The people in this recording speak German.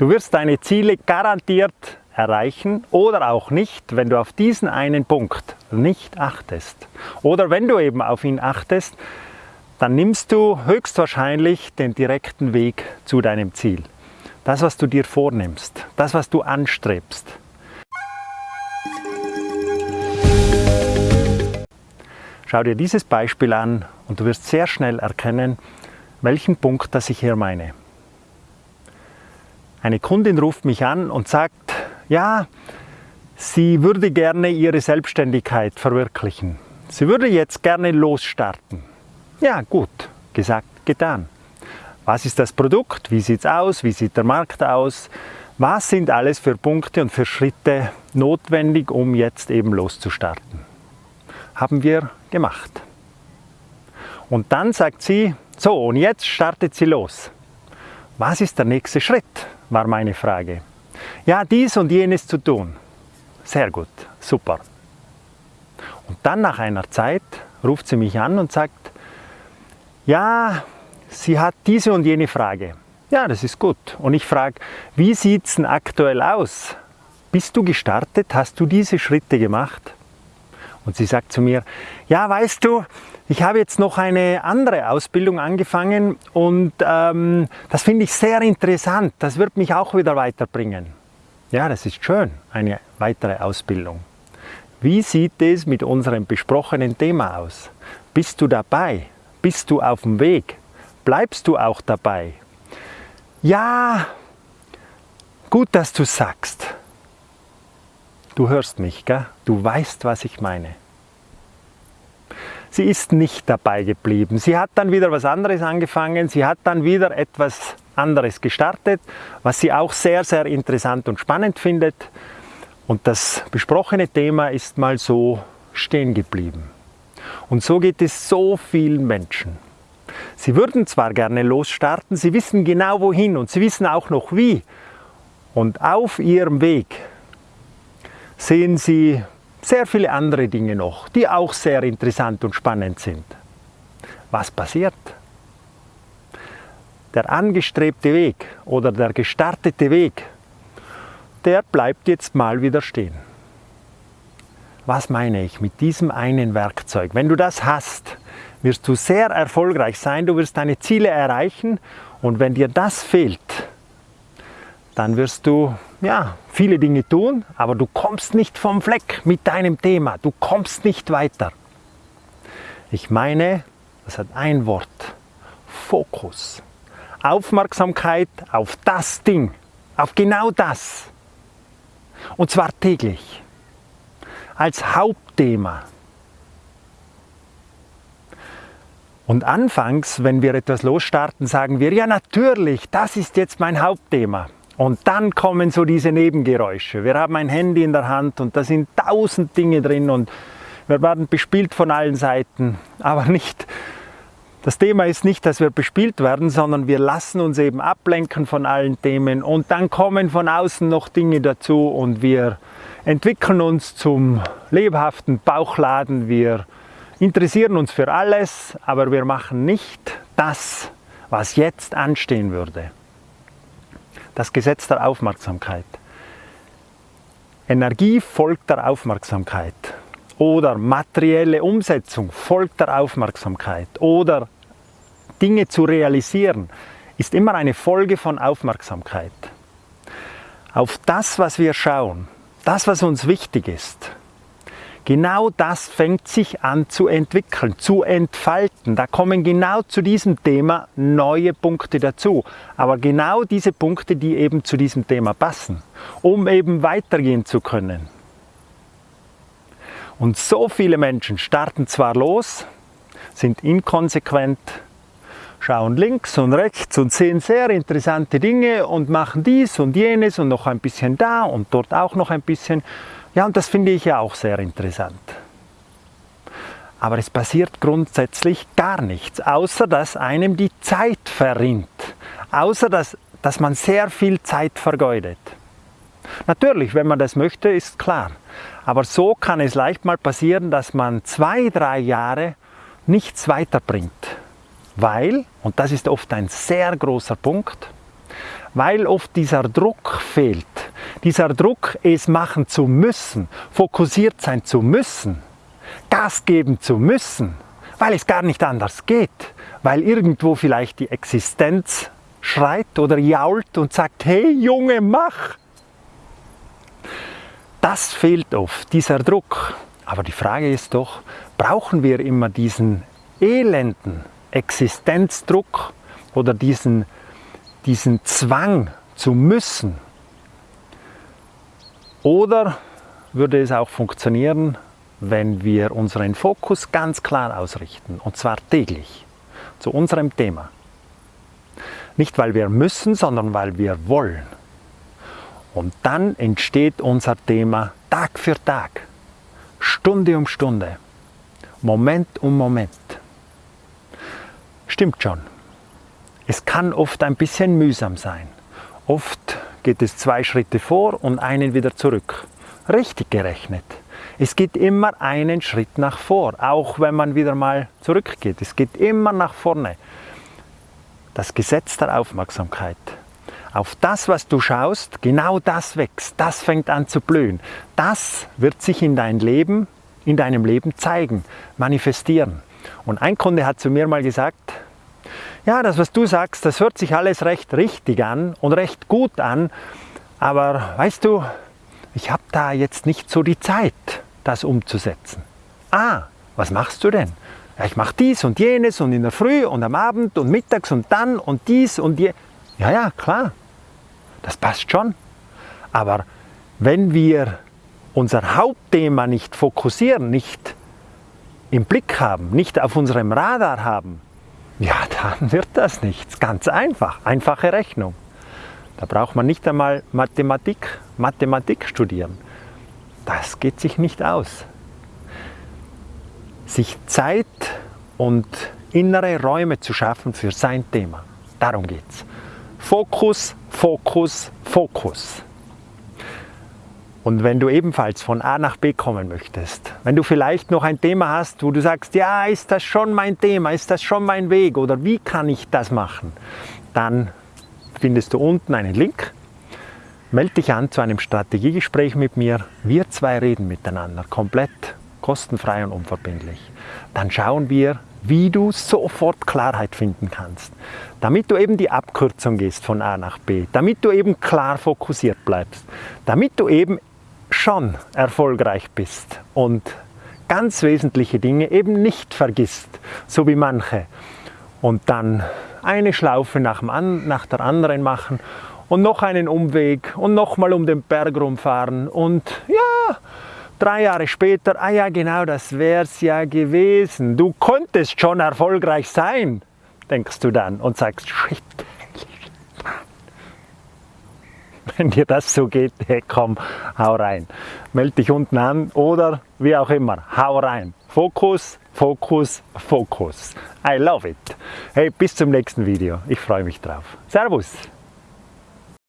Du wirst deine Ziele garantiert erreichen oder auch nicht, wenn du auf diesen einen Punkt nicht achtest. Oder wenn du eben auf ihn achtest, dann nimmst du höchstwahrscheinlich den direkten Weg zu deinem Ziel. Das, was du dir vornimmst, das, was du anstrebst. Schau dir dieses Beispiel an und du wirst sehr schnell erkennen, welchen Punkt das ich hier meine. Eine Kundin ruft mich an und sagt, ja, sie würde gerne ihre Selbstständigkeit verwirklichen. Sie würde jetzt gerne losstarten. Ja, gut, gesagt, getan. Was ist das Produkt? Wie sieht es aus? Wie sieht der Markt aus? Was sind alles für Punkte und für Schritte notwendig, um jetzt eben loszustarten? Haben wir gemacht. Und dann sagt sie, so und jetzt startet sie los. Was ist der nächste Schritt, war meine Frage. Ja, dies und jenes zu tun. Sehr gut, super. Und dann nach einer Zeit ruft sie mich an und sagt, ja, sie hat diese und jene Frage. Ja, das ist gut. Und ich frage, wie sieht es denn aktuell aus? Bist du gestartet? Hast du diese Schritte gemacht? Und sie sagt zu mir, ja, weißt du, ich habe jetzt noch eine andere Ausbildung angefangen und ähm, das finde ich sehr interessant. Das wird mich auch wieder weiterbringen. Ja, das ist schön, eine weitere Ausbildung. Wie sieht es mit unserem besprochenen Thema aus? Bist du dabei? Bist du auf dem Weg? Bleibst du auch dabei? Ja, gut, dass du sagst. Du hörst mich, gell? du weißt, was ich meine. Sie ist nicht dabei geblieben. Sie hat dann wieder was anderes angefangen. Sie hat dann wieder etwas anderes gestartet, was sie auch sehr, sehr interessant und spannend findet. Und das besprochene Thema ist mal so stehen geblieben. Und so geht es so vielen Menschen. Sie würden zwar gerne losstarten, sie wissen genau wohin und sie wissen auch noch wie. Und auf ihrem Weg sehen Sie sehr viele andere Dinge noch, die auch sehr interessant und spannend sind. Was passiert? Der angestrebte Weg oder der gestartete Weg, der bleibt jetzt mal wieder stehen. Was meine ich mit diesem einen Werkzeug? Wenn du das hast, wirst du sehr erfolgreich sein, du wirst deine Ziele erreichen und wenn dir das fehlt, dann wirst du ja, viele Dinge tun, aber du kommst nicht vom Fleck mit deinem Thema. Du kommst nicht weiter. Ich meine, das hat ein Wort. Fokus. Aufmerksamkeit auf das Ding, auf genau das. Und zwar täglich. Als Hauptthema. Und anfangs, wenn wir etwas losstarten, sagen wir, ja natürlich, das ist jetzt mein Hauptthema. Und dann kommen so diese Nebengeräusche. Wir haben ein Handy in der Hand und da sind tausend Dinge drin und wir werden bespielt von allen Seiten. Aber nicht, das Thema ist nicht, dass wir bespielt werden, sondern wir lassen uns eben ablenken von allen Themen und dann kommen von außen noch Dinge dazu und wir entwickeln uns zum lebhaften Bauchladen. Wir interessieren uns für alles, aber wir machen nicht das, was jetzt anstehen würde das Gesetz der Aufmerksamkeit. Energie folgt der Aufmerksamkeit oder materielle Umsetzung folgt der Aufmerksamkeit oder Dinge zu realisieren ist immer eine Folge von Aufmerksamkeit. Auf das, was wir schauen, das, was uns wichtig ist, Genau das fängt sich an zu entwickeln, zu entfalten. Da kommen genau zu diesem Thema neue Punkte dazu. Aber genau diese Punkte, die eben zu diesem Thema passen, um eben weitergehen zu können. Und so viele Menschen starten zwar los, sind inkonsequent, schauen links und rechts und sehen sehr interessante Dinge und machen dies und jenes und noch ein bisschen da und dort auch noch ein bisschen ja, und das finde ich ja auch sehr interessant. Aber es passiert grundsätzlich gar nichts, außer dass einem die Zeit verrinnt, außer dass, dass man sehr viel Zeit vergeudet. Natürlich, wenn man das möchte, ist klar. Aber so kann es leicht mal passieren, dass man zwei, drei Jahre nichts weiterbringt. Weil, und das ist oft ein sehr großer Punkt, weil oft dieser Druck fehlt. Dieser Druck, es machen zu müssen, fokussiert sein zu müssen, Gas geben zu müssen, weil es gar nicht anders geht, weil irgendwo vielleicht die Existenz schreit oder jault und sagt, hey Junge, mach! Das fehlt oft, dieser Druck. Aber die Frage ist doch, brauchen wir immer diesen elenden Existenzdruck oder diesen, diesen Zwang zu müssen? Oder würde es auch funktionieren, wenn wir unseren Fokus ganz klar ausrichten, und zwar täglich, zu unserem Thema? Nicht weil wir müssen, sondern weil wir wollen. Und dann entsteht unser Thema Tag für Tag, Stunde um Stunde, Moment um Moment. Stimmt schon. Es kann oft ein bisschen mühsam sein. Oft geht es zwei Schritte vor und einen wieder zurück. Richtig gerechnet. Es geht immer einen Schritt nach vor, auch wenn man wieder mal zurückgeht. Es geht immer nach vorne das Gesetz der Aufmerksamkeit. Auf das, was du schaust, genau das wächst, das fängt an zu blühen. Das wird sich in dein Leben, in deinem Leben zeigen, manifestieren. Und ein Kunde hat zu mir mal gesagt, ja, das, was du sagst, das hört sich alles recht richtig an und recht gut an, aber weißt du, ich habe da jetzt nicht so die Zeit, das umzusetzen. Ah, was machst du denn? ja, ich mache dies und jenes und in der Früh und am Abend und mittags und dann und dies und je. Ja, ja, klar, das passt schon. Aber wenn wir unser Hauptthema nicht fokussieren, nicht im Blick haben, nicht auf unserem Radar haben, ja, dann wird das nichts. Ganz einfach, einfache Rechnung. Da braucht man nicht einmal Mathematik, Mathematik studieren. Das geht sich nicht aus sich Zeit und innere Räume zu schaffen für sein Thema. Darum geht es. Fokus, Fokus, Fokus. Und wenn du ebenfalls von A nach B kommen möchtest, wenn du vielleicht noch ein Thema hast, wo du sagst, ja, ist das schon mein Thema, ist das schon mein Weg oder wie kann ich das machen, dann findest du unten einen Link. Melde dich an zu einem Strategiegespräch mit mir. Wir zwei reden miteinander, komplett kostenfrei und unverbindlich. Dann schauen wir, wie du sofort Klarheit finden kannst, damit du eben die Abkürzung gehst von A nach B, damit du eben klar fokussiert bleibst, damit du eben schon erfolgreich bist und ganz wesentliche Dinge eben nicht vergisst, so wie manche, und dann eine Schlaufe nach, dem, nach der anderen machen und noch einen Umweg und nochmal um den Berg rumfahren und ja, Drei Jahre später, ah ja genau, das wäre es ja gewesen. Du konntest schon erfolgreich sein, denkst du dann und sagst, shit. Wenn dir das so geht, hey, komm, hau rein. Meld dich unten an oder wie auch immer, hau rein. Fokus, Fokus, Fokus. I love it. Hey, bis zum nächsten Video. Ich freue mich drauf. Servus.